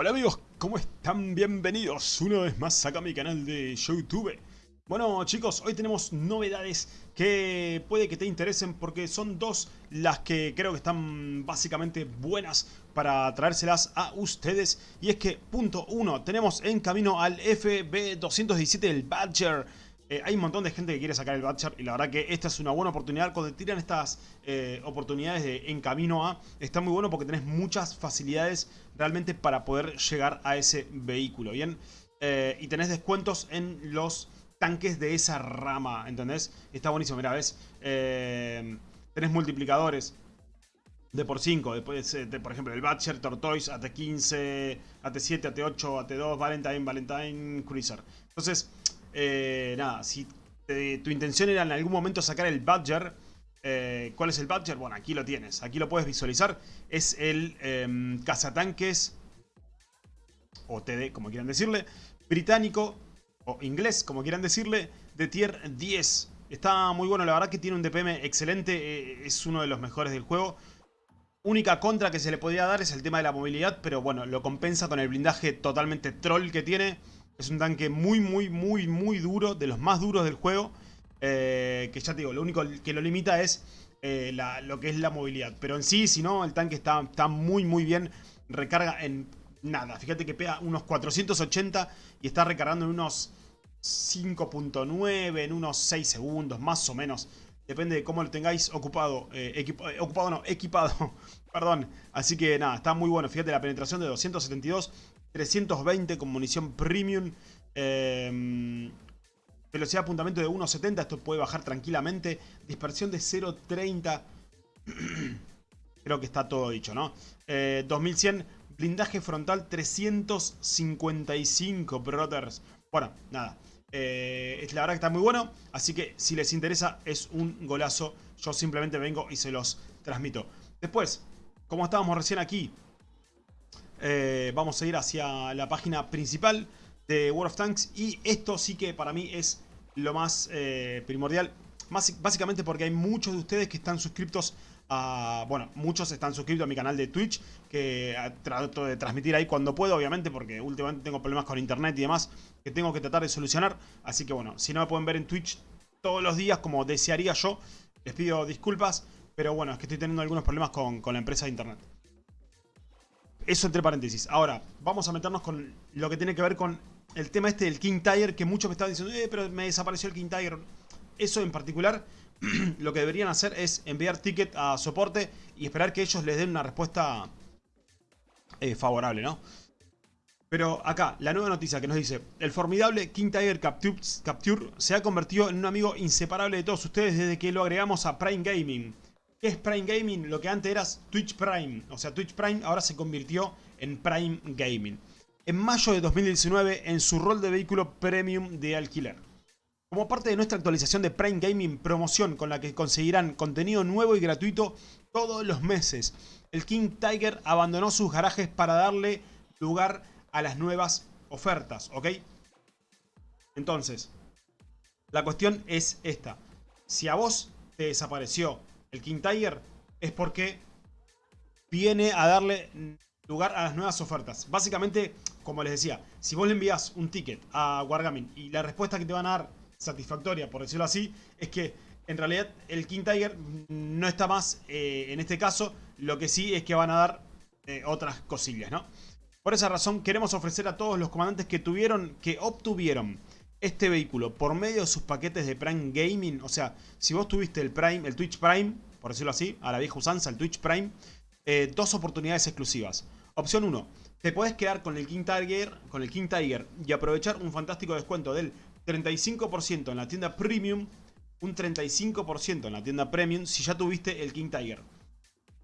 Hola amigos, ¿cómo están? Bienvenidos una vez más acá a mi canal de YouTube. Bueno chicos, hoy tenemos novedades que puede que te interesen porque son dos las que creo que están básicamente buenas para traérselas a ustedes. Y es que, punto uno, tenemos en camino al FB217, el Badger. Eh, hay un montón de gente que quiere sacar el Badger y la verdad que esta es una buena oportunidad. Cuando tiran estas eh, oportunidades de en camino a, está muy bueno porque tenés muchas facilidades realmente para poder llegar a ese vehículo, ¿bien? Eh, y tenés descuentos en los tanques de esa rama, ¿entendés? Está buenísimo, mira, ¿ves? tenés multiplicadores de por 5, después de, por ejemplo el Badger, Tortoise, AT15, AT7, AT8, AT2, Valentine, Valentine, Cruiser. Entonces eh, nada, si tu intención era en algún momento sacar el Badger, eh, ¿cuál es el Badger? Bueno, aquí lo tienes, aquí lo puedes visualizar. Es el eh, cazatanques, o TD, como quieran decirle, británico, o inglés, como quieran decirle, de tier 10. Está muy bueno, la verdad que tiene un DPM excelente, eh, es uno de los mejores del juego. Única contra que se le podría dar es el tema de la movilidad, pero bueno, lo compensa con el blindaje totalmente troll que tiene. Es un tanque muy, muy, muy, muy duro, de los más duros del juego. Eh, que ya te digo, lo único que lo limita es eh, lo que es la movilidad. Pero en sí, si no, el tanque está, está muy, muy bien. Recarga en nada. Fíjate que pega unos 480 y está recargando en unos 5.9, en unos 6 segundos, más o menos. Depende de cómo lo tengáis ocupado. Eh, ocupado no, equipado. Perdón. Así que nada, está muy bueno. Fíjate la penetración de 272 320 con munición premium. Eh, velocidad de apuntamiento de 1.70, esto puede bajar tranquilamente. Dispersión de 0.30. Creo que está todo dicho, ¿no? 2100, eh, blindaje frontal 355, brothers. Bueno, nada. Eh, la verdad que está muy bueno, así que si les interesa es un golazo. Yo simplemente vengo y se los transmito. Después, como estábamos recién aquí, eh, vamos a ir hacia la página principal de World of Tanks. Y esto sí que para mí es lo más eh, primordial. Más, básicamente porque hay muchos de ustedes que están suscriptos a... Bueno, muchos están suscritos a mi canal de Twitch. Que trato de transmitir ahí cuando puedo, obviamente. Porque últimamente tengo problemas con internet y demás. Que tengo que tratar de solucionar. Así que bueno, si no me pueden ver en Twitch todos los días como desearía yo. Les pido disculpas. Pero bueno, es que estoy teniendo algunos problemas con la empresa de internet. Eso entre paréntesis. Ahora, vamos a meternos con lo que tiene que ver con el tema este del King Tiger, que muchos me estaban diciendo, eh, pero me desapareció el King Tiger. Eso en particular, lo que deberían hacer es enviar ticket a soporte y esperar que ellos les den una respuesta eh, favorable, ¿no? Pero acá, la nueva noticia que nos dice, el formidable King Tiger Capture, Capture se ha convertido en un amigo inseparable de todos ustedes desde que lo agregamos a Prime Gaming. ¿Qué es Prime Gaming? Lo que antes era Twitch Prime. O sea, Twitch Prime ahora se convirtió en Prime Gaming. En mayo de 2019, en su rol de vehículo premium de alquiler. Como parte de nuestra actualización de Prime Gaming promoción con la que conseguirán contenido nuevo y gratuito todos los meses, el King Tiger abandonó sus garajes para darle lugar a las nuevas ofertas, ¿ok? Entonces, la cuestión es esta. Si a vos te desapareció el King Tiger, es porque viene a darle lugar a las nuevas ofertas. Básicamente, como les decía, si vos le envías un ticket a Wargaming y la respuesta que te van a dar satisfactoria, por decirlo así, es que en realidad el King Tiger no está más eh, en este caso, lo que sí es que van a dar eh, otras cosillas, ¿no? Por esa razón queremos ofrecer a todos los comandantes que tuvieron, que obtuvieron este vehículo por medio de sus paquetes de Prime Gaming, o sea, si vos tuviste el Prime, el Twitch Prime, por decirlo así, a la vieja usanza, el Twitch Prime, eh, dos oportunidades exclusivas. Opción 1, te puedes quedar con el King Tiger, con el King Tiger y aprovechar un fantástico descuento del 35% en la tienda Premium, un 35% en la tienda Premium si ya tuviste el King Tiger.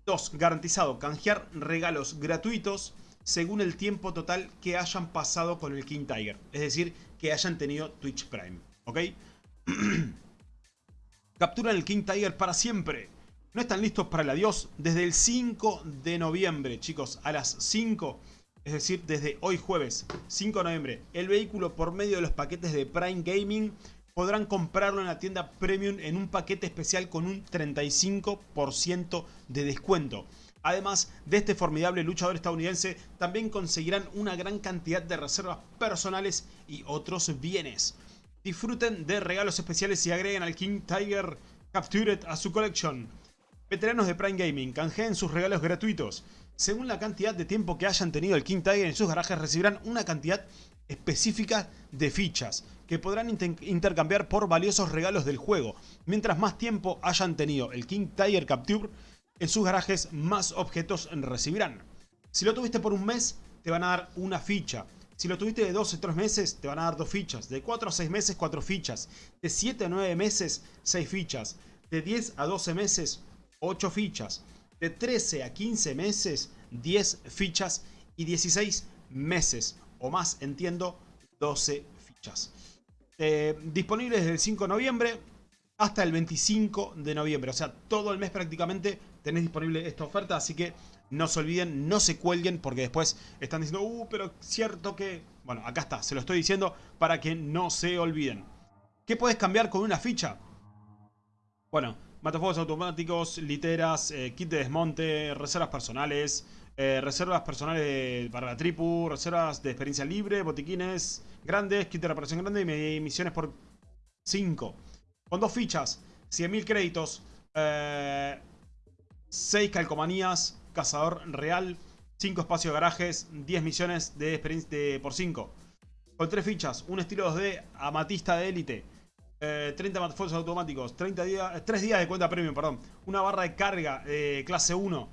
2. Garantizado canjear regalos gratuitos según el tiempo total que hayan pasado con el King Tiger. Es decir, que hayan tenido Twitch Prime. ¿Ok? Capturan el King Tiger para siempre. No están listos para el adiós desde el 5 de noviembre, chicos. A las 5, es decir, desde hoy jueves, 5 de noviembre. El vehículo por medio de los paquetes de Prime Gaming podrán comprarlo en la tienda Premium en un paquete especial con un 35% de descuento. Además de este formidable luchador estadounidense, también conseguirán una gran cantidad de reservas personales y otros bienes. Disfruten de regalos especiales y agreguen al King Tiger Captured a su colección. Veteranos de Prime Gaming, canjeen sus regalos gratuitos. Según la cantidad de tiempo que hayan tenido el King Tiger en sus garajes, recibirán una cantidad específica de fichas que podrán intercambiar por valiosos regalos del juego. Mientras más tiempo hayan tenido el King Tiger Capture en sus garajes, más objetos recibirán. Si lo tuviste por un mes, te van a dar una ficha. Si lo tuviste de 12 a 3 meses, te van a dar 2 fichas. De 4 a 6 meses, 4 fichas. De 7 a 9 meses, 6 fichas. De 10 a 12 meses, 8 fichas. De 13 a 15 meses, 10 fichas. Y 16 meses o más, entiendo, 12 fichas. Eh, disponible desde el 5 de noviembre hasta el 25 de noviembre. O sea, todo el mes prácticamente tenés disponible esta oferta. Así que no se olviden, no se cuelguen porque después están diciendo, uh, pero cierto que... Bueno, acá está, se lo estoy diciendo para que no se olviden. ¿Qué puedes cambiar con una ficha? Bueno, matafuegos automáticos, literas, eh, kit de desmonte, reservas personales, eh, reservas personales para la tripu, reservas de experiencia libre, botiquines grandes, kit de reparación grande y misiones por 5. Con dos fichas, 100.000 créditos, 6 eh, calcomanías, cazador real, 5 espacios de garajes, 10 misiones de experiencia por 5. Con 3 fichas, un estilo 2D, amatista de élite, 30 matafuegos automáticos, 30 días, 3 días de cuenta premium, perdón, una barra de carga clase 1,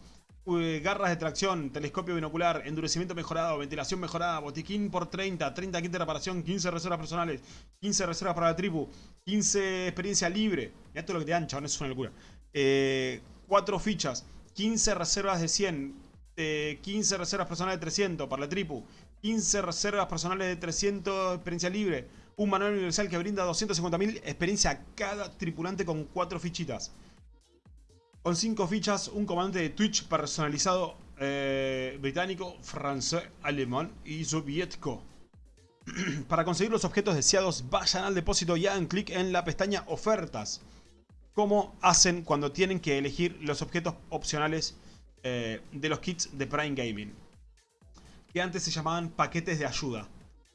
garras de tracción, telescopio binocular, endurecimiento mejorado, ventilación mejorada, botiquín por 30, 30 kits de reparación, 15 reservas personales, 15 reservas para la tribu, 15 experiencia libre. Ya todo lo que te dan, chabón, eso es una locura. 4 eh, fichas, 15 reservas de 100, 15 eh, reservas personales de 300 para la tribu, 15 reservas personales de 300 experiencia libre, un manual universal que brinda 250.000 experiencia a cada tripulante con 4 fichitas. Con 5 fichas, un comandante de Twitch personalizado eh, británico, francés, alemán y soviético. Para conseguir los objetos deseados, vayan al depósito y hagan clic en la pestaña ofertas. Como hacen cuando tienen que elegir los objetos opcionales eh, de los kits de Prime Gaming. Que antes se llamaban paquetes de ayuda.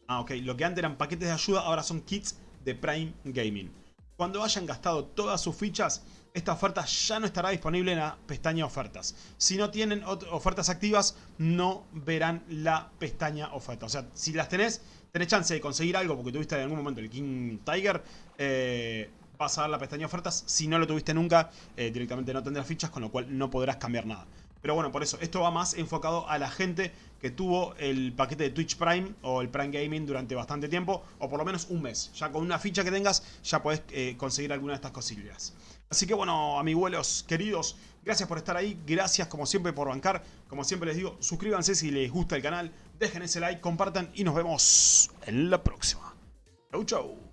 Ah, ok. Lo que antes eran paquetes de ayuda, ahora son kits de Prime Gaming. Cuando hayan gastado todas sus fichas, esta oferta ya no estará disponible en la pestaña ofertas. Si no tienen ofertas activas, no verán la pestaña ofertas. O sea, si las tenés, tenés chance de conseguir algo porque tuviste en algún momento el King Tiger, eh, vas a dar la pestaña ofertas. Si no lo tuviste nunca, eh, directamente no tendrás fichas, con lo cual no podrás cambiar nada. Pero bueno, por eso, esto va más enfocado a la gente que tuvo el paquete de Twitch Prime o el Prime Gaming durante bastante tiempo, o por lo menos un mes. Ya con una ficha que tengas, ya podés eh, conseguir alguna de estas cosillas. Así que bueno, amiguelos queridos, gracias por estar ahí, gracias como siempre por bancar, como siempre les digo, suscríbanse si les gusta el canal, dejen ese like, compartan y nos vemos en la próxima. Chau chau.